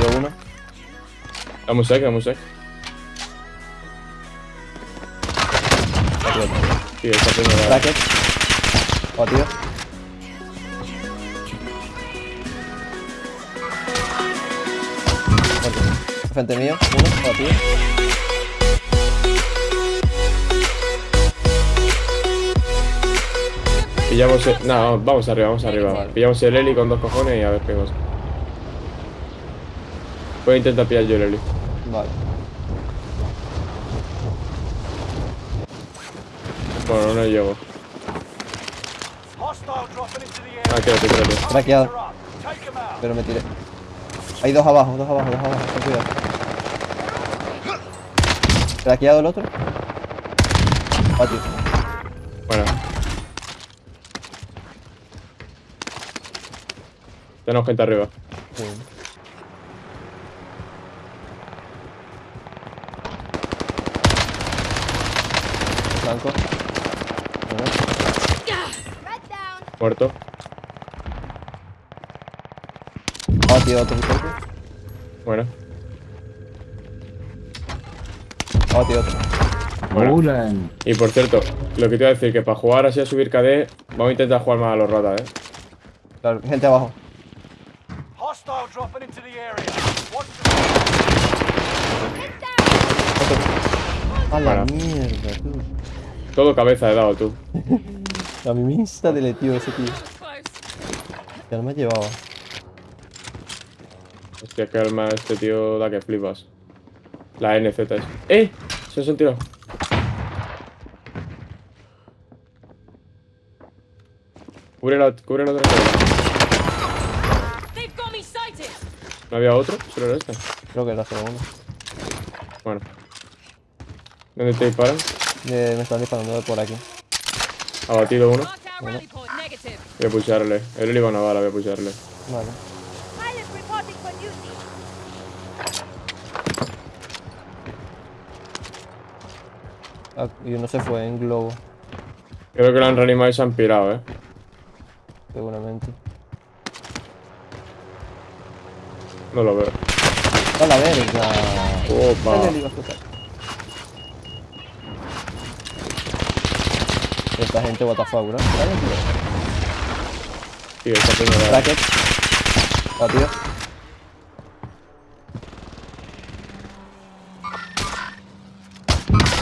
Batido uno. Un sec, un sec. Otro. Tío, primera. Bracket. Batido. Muerto. Frente mío. Uno. Batido. Pillamos el... No, vamos- vamos arriba, vamos arriba. Pillamos el Eli con dos cojones y a ver qué cosa. Voy a intentar pillar yo el. Vale. Bueno, no llego. Ah, quédate, quédate. Out. Pero me tiré. Hay dos abajo, dos abajo, dos abajo. Ten cuidado. Craqueado el otro. Bueno. Tenemos gente arriba. Sí. Blanco. Muerto. Batido otro picote. Bueno. Otro. Bueno. Bulan. Y por cierto, lo que te iba a decir, que para jugar así a subir KD, vamos a intentar jugar más a los ratas, eh. Claro, gente abajo. Hostile dropping into the area. Watch Get down. A la Bueno. mierda, tú. Todo cabeza he dado tú. A mí me insta deletió ese tío. Ya no me llevaba. Hostia, que arma este tío da que flipas. La NZ es. ¡Eh! Se han tirado. Cubre la, cubre la otra. ¿No había otro? ¿Solo era este? Creo que era solo uno. Bueno. ¿Dónde te disparan? Eh, me están disparando de por aquí. Abatido uno. Rally point. Negative. Voy a pusharle. El Eli va a una bala, voy a pusharle. Vale. Ah, y uno se fue en globo, Creo que lo han reanimado y se han pirado, eh. seguramente. No lo veo. ¡A la verga! Opa. Dale, le iba a explotar. Esta gente what the fuck, bro. Tío. Tío, esta primera. Bracket. Batido.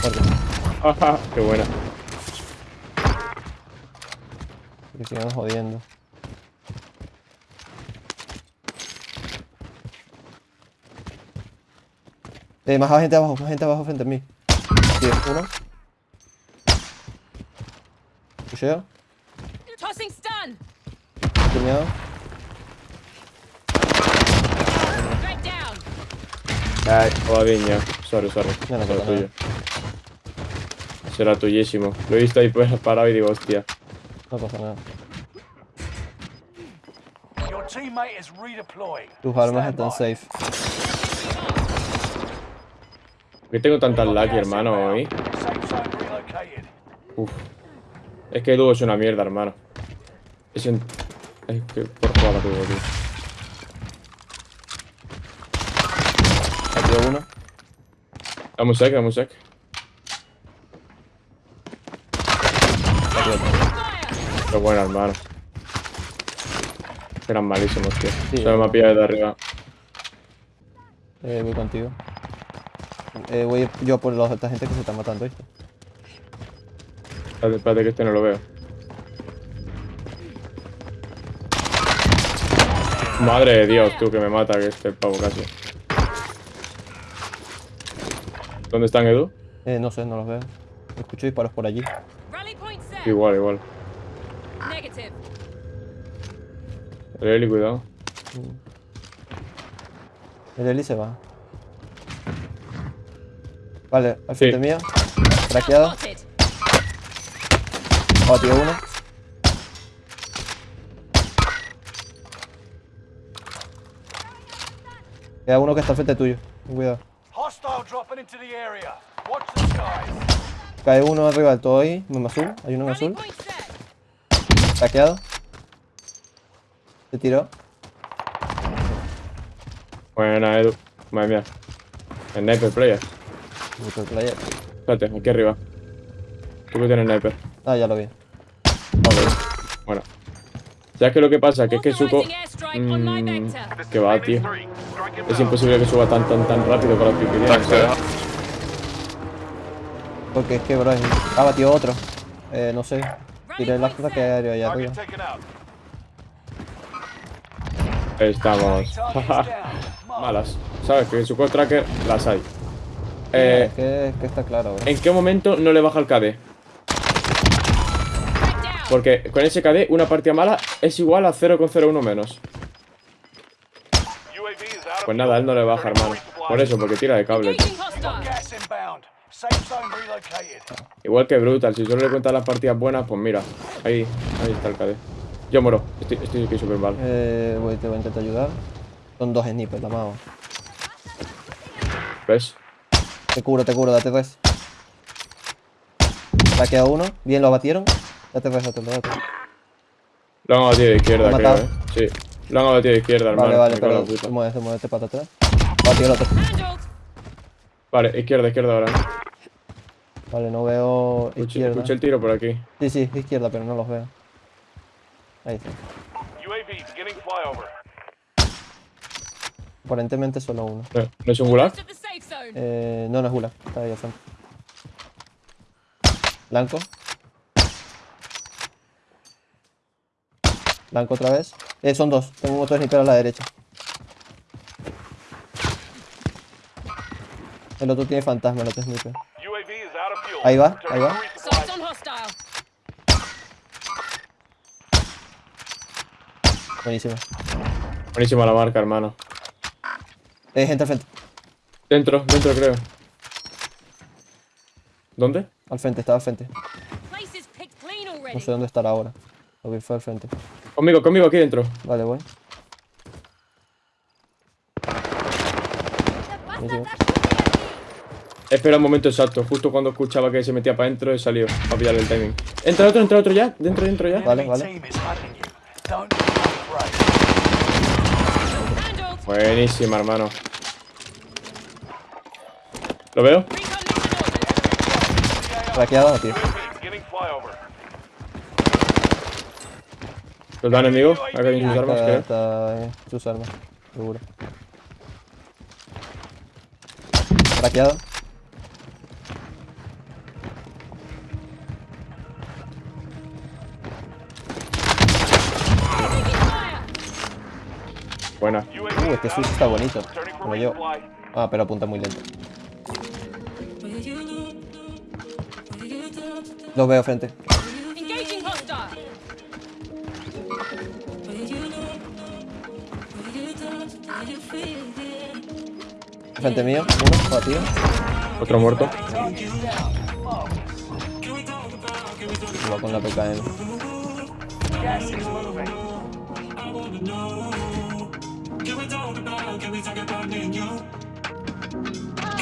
Muerto. Ajá, qué buena. Que sigan jodiendo. Eh, más gente abajo, más gente abajo frente a mí. Tío, uno. Pusheo, Tossing stun. tuneado. Red down. Ay, jodiña. Sorry, sorry. No, no Será tuyo. Será tuyísimo. Lo he visto ahí pues parado y digo, hostia. No pasa nada. Your teammate is redeploying. Tus armas están safe. ¿Por qué tengo tantas lucky, hermano, hoy? Uf. Es que Duo es una mierda, hermano. Es un... Es que por jugar Duo, tío. Batido uno. Dame un sec, un sec. Qué bueno, hermano. Eran malísimos, tío. Sí, Solo me ha pillado de arriba. Eh, voy contigo. Eh, voy yo por los, esta gente que se está matando, ¿viste? Espérate, espérate que este no lo veo. Madre de Dios, tú, que me mata que este pavo casi. ¿Dónde están, Edu? Eh, no sé, no los veo. Escucho disparos por allí. Igual, igual. El Eli, cuidado. El Eli se va. Vale, al Sí. frente mío. Craqueado. Batido uno. Queda uno que está al frente tuyo. Cuidado. Hostile dropping into the area. Watch the skies. Cae uno arriba del todo ahí. En azul. Hay uno en azul. Craqueado. Se tiró. Buena, Edu. Madre mía. Sniper player. Puto player. Espérate, aquí arriba. Tú que tienes sniper. Ah, ya lo vi. Bueno. ¿Sabes qué es lo que pasa? Que es que Suko... Authorizing airstrike on my mm, vector. que va, tío. Es imposible que suba tan, tan, tan rápido con las ¿sabes? Porque es que, bro, ha batido otro. Eh, no sé. Tiré la ataque aéreo allá arriba. Estamos. Malas. ¿Sabes? Que Suko Tracker las hay. Eh, Eh, es, que, es que está claro, bro. ¿En qué momento no le baja el KD? Porque con ese KD una partida mala es igual a 0,01 menos. Pues nada, él no le baja, hermano. Por eso, porque tira de cable. Igual que Brutal, si solo le cuentas las partidas buenas, pues mira. Ahí, ahí está el KD. Yo muero, estoy, estoy aquí súper mal. Eh, voy, te voy a intentar ayudar. Son dos snipers, la mago. ¿Ves? Te cubro, te cubro, date res. Le ha quedado uno. Bien, lo abatieron. Date res, date, date. Lo han abatido de izquierda, ¿Lo creo, eh. Sí. Lo han abatido de izquierda, hermano. Vale, vale, pero puta. muévete, muévete para atrás. Batió el otro. Vale, izquierda, izquierda ahora. Vale, no veo Escuché, izquierda. escuché el tiro por aquí. Sí, sí, izquierda, pero no los veo. Ahí está. UAV beginning flyover. Aparentemente solo uno. No, ¿no es un gulag? Eh, no, no es Gula. Está ahí al frente. Blanco. Blanco otra vez. Eh, son dos. Tengo otro sniper a la derecha. El otro tiene fantasma, el otro sniper. UAV is out of fuel. Ahí va, ahí va. Buenísimo. Buenísima la marca, hermano. Eh, gente al frente. Dentro, dentro creo. ¿Dónde? Al frente, estaba al frente. No sé dónde estará ahora. Lo vi fue al frente. Conmigo, conmigo aquí dentro. Vale, voy. Espera un momento exacto. Justo cuando escuchaba que se metía para adentro he salido a pillarle el timing. Entra otro, entra otro ya. Dentro, dentro ya. Vale, vale. Buenísima, hermano. ¿Lo veo? Raqueado, tío. ¿Los enemigo? Acá hay sus armas, Está, creo. está en sus armas, seguro. Raqueado. Taking fire. Buena. Uh, este switch está bonito. Como yo. Ah, pero apunta muy lento. Lo veo frente. Frente mío, uno, batido. Otro muerto. Va con la PKM.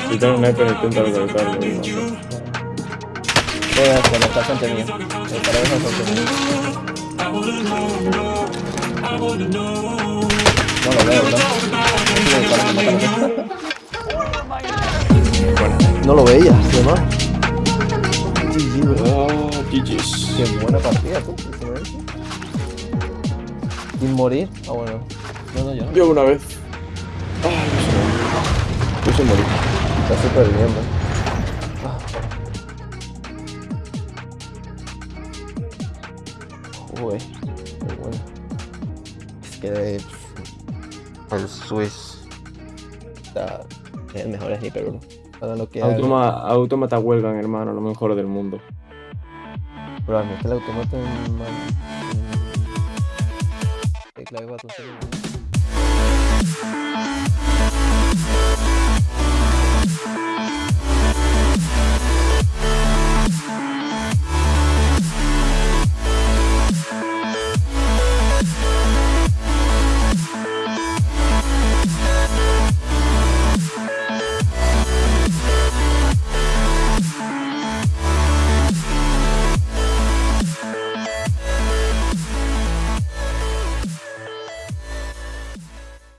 Un sniper intenta localizarlo. Voy a hacerlo, está frente mío. El frente mío. No lo veo, No lo veía, además. Oh, GG's. Qué buena partida, tú. Sin morir. Ah, bueno. No, no, yo no. Yo una vez. Ay, no sé. Yo sé morir. Está súper bien, bro. Ah. Uy, qué bueno. Es que el Swiss está es el mejor sniper, bro para lo que Automa, Automata huelgan, hermano, lo mejor del mundo. Probablemente el automata en... clave